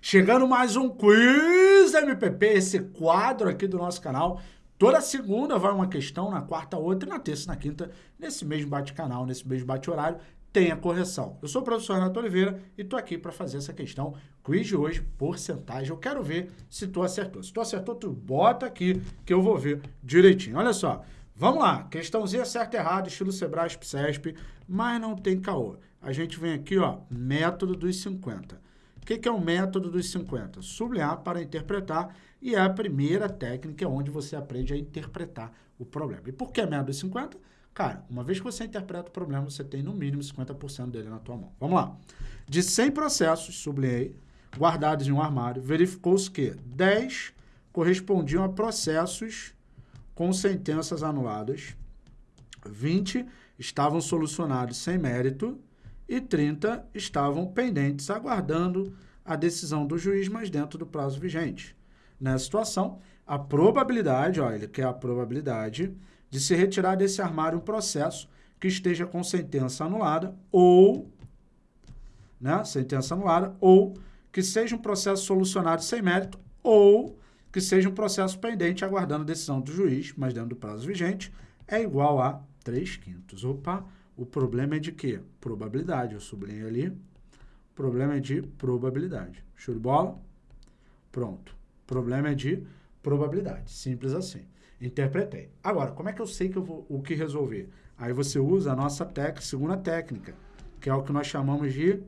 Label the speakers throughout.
Speaker 1: Chegando mais um Quiz MPP, esse quadro aqui do nosso canal. Toda segunda vai uma questão, na quarta outra e na terça e na quinta, nesse mesmo bate-canal, nesse mesmo bate-horário, tem a correção. Eu sou o professor Renato Oliveira e estou aqui para fazer essa questão. Quiz de hoje, porcentagem. Eu quero ver se tu acertou. Se tu acertou, tu bota aqui que eu vou ver direitinho. Olha só, vamos lá. Questãozinha certo e errado, estilo Sebrasp, CESP, mas não tem caô. A gente vem aqui, ó, método dos 50 que, que é o método dos 50? Sublinhar para interpretar e é a primeira técnica onde você aprende a interpretar o problema. E por que método dos 50? Cara, uma vez que você interpreta o problema, você tem no mínimo 50% dele na tua mão. Vamos lá. De 100 processos, sublinhei, guardados em um armário, verificou-se que 10 correspondiam a processos com sentenças anuladas, 20 estavam solucionados sem mérito e 30 estavam pendentes, aguardando a decisão do juiz, mas dentro do prazo vigente. Nessa situação, a probabilidade, ó, ele quer a probabilidade de se retirar desse armário um processo que esteja com sentença anulada ou, né, sentença anulada, ou que seja um processo solucionado sem mérito ou que seja um processo pendente aguardando a decisão do juiz, mas dentro do prazo vigente, é igual a 3 quintos. Opa, o problema é de quê? Probabilidade. Eu sublinho ali. O problema é de probabilidade. Show de bola? Pronto. O problema é de probabilidade. Simples assim. Interpretei. Agora, como é que eu sei que eu vou, o que resolver? Aí você usa a nossa técnica, segunda técnica, que é o que nós chamamos de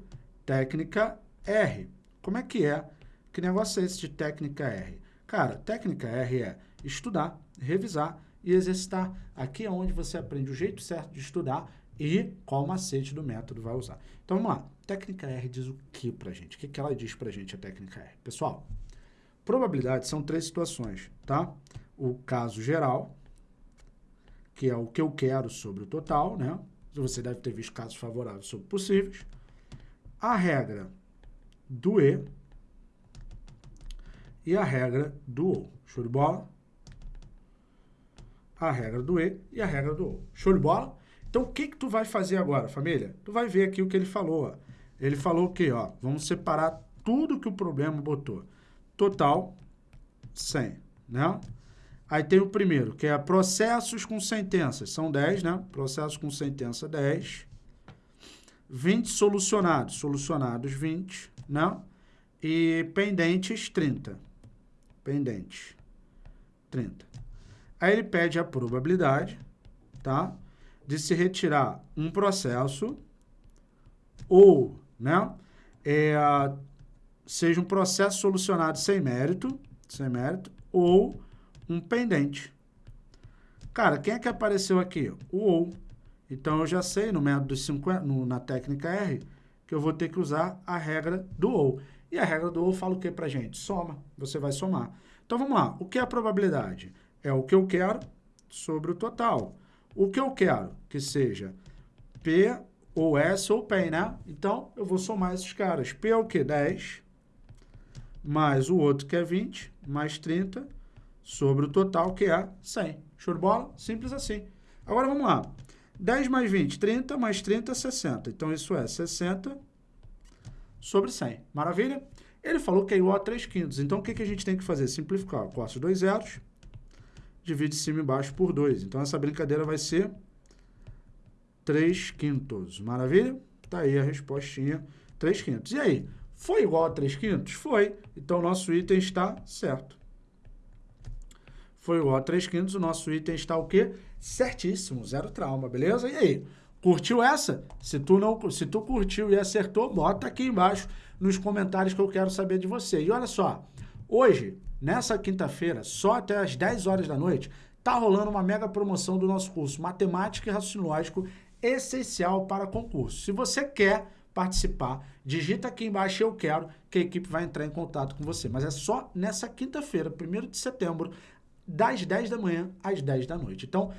Speaker 1: técnica R. Como é que é? Que negócio é esse de técnica R? Cara, técnica R é estudar, revisar e exercitar. Aqui é onde você aprende o jeito certo de estudar e qual macete do método vai usar. Então, vamos lá. Técnica R diz o que para gente? O que, que ela diz para gente, a técnica R? Pessoal, probabilidades são três situações, tá? O caso geral, que é o que eu quero sobre o total, né? Você deve ter visto casos favoráveis sobre possíveis. A regra do E e a regra do OU. Show de bola? A regra do E e a regra do OU. Show de bola? Então, o que, que tu vai fazer agora, família? Tu vai ver aqui o que ele falou. Ó. Ele falou o quê? Ó, vamos separar tudo que o problema botou. Total, 100, né? Aí tem o primeiro, que é processos com sentenças. São 10, né? Processos com sentença, 10. 20 solucionados. Solucionados, 20, né? E pendentes, 30. Pendentes, 30. Aí ele pede a probabilidade, tá? De se retirar um processo ou, né, é, seja um processo solucionado sem mérito, sem mérito, ou um pendente. Cara, quem é que apareceu aqui? O ou. Então, eu já sei no método 50, no, na técnica R, que eu vou ter que usar a regra do ou. E a regra do ou fala o que pra gente? Soma. Você vai somar. Então, vamos lá. O que é a probabilidade? É o que eu quero sobre o total. O que eu quero? Que seja P ou S ou PEN, né? Então, eu vou somar esses caras. P é o quê? 10, mais o outro que é 20, mais 30, sobre o total que é 100. Show de bola? Simples assim. Agora, vamos lá. 10 mais 20, 30, mais 30, 60. Então, isso é 60 sobre 100. Maravilha? Ele falou que é igual a 3 quintos. Então, o que, a gente tem que fazer? Simplificar. Corta os dois zeros divide cima e baixo por 2. Então, essa brincadeira vai ser 3 quintos. Maravilha? Tá aí a respostinha, 3 quintos. E aí, foi igual a 3 quintos? Foi. Então, o nosso item está certo. Foi igual a 3 quintos, o nosso item está o quê? Certíssimo, zero trauma, beleza? E aí, curtiu essa? Se tu, não, se tu curtiu e acertou, bota aqui embaixo nos comentários que eu quero saber de você. E olha só, hoje Nessa quinta-feira, só até às 10 horas da noite, tá rolando uma mega promoção do nosso curso Matemática e Raciocínio Lógico essencial para concurso. Se você quer participar, digita aqui embaixo eu quero, que a equipe vai entrar em contato com você. Mas é só nessa quinta-feira, 1 de setembro, das 10 da manhã às 10 da noite. Então,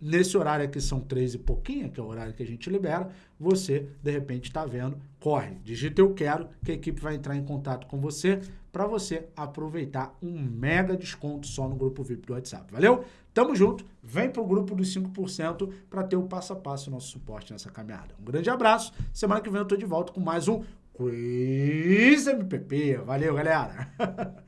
Speaker 1: nesse horário aqui são três e pouquinho, que é o horário que a gente libera, você, de repente, está vendo, corre, digita eu quero, que a equipe vai entrar em contato com você para você aproveitar um mega desconto só no grupo VIP do WhatsApp. Valeu? Tamo junto, vem pro grupo dos 5% para ter o passo a passo nosso suporte nessa caminhada. Um grande abraço, semana que vem eu tô de volta com mais um Quiz MPP. Valeu, galera.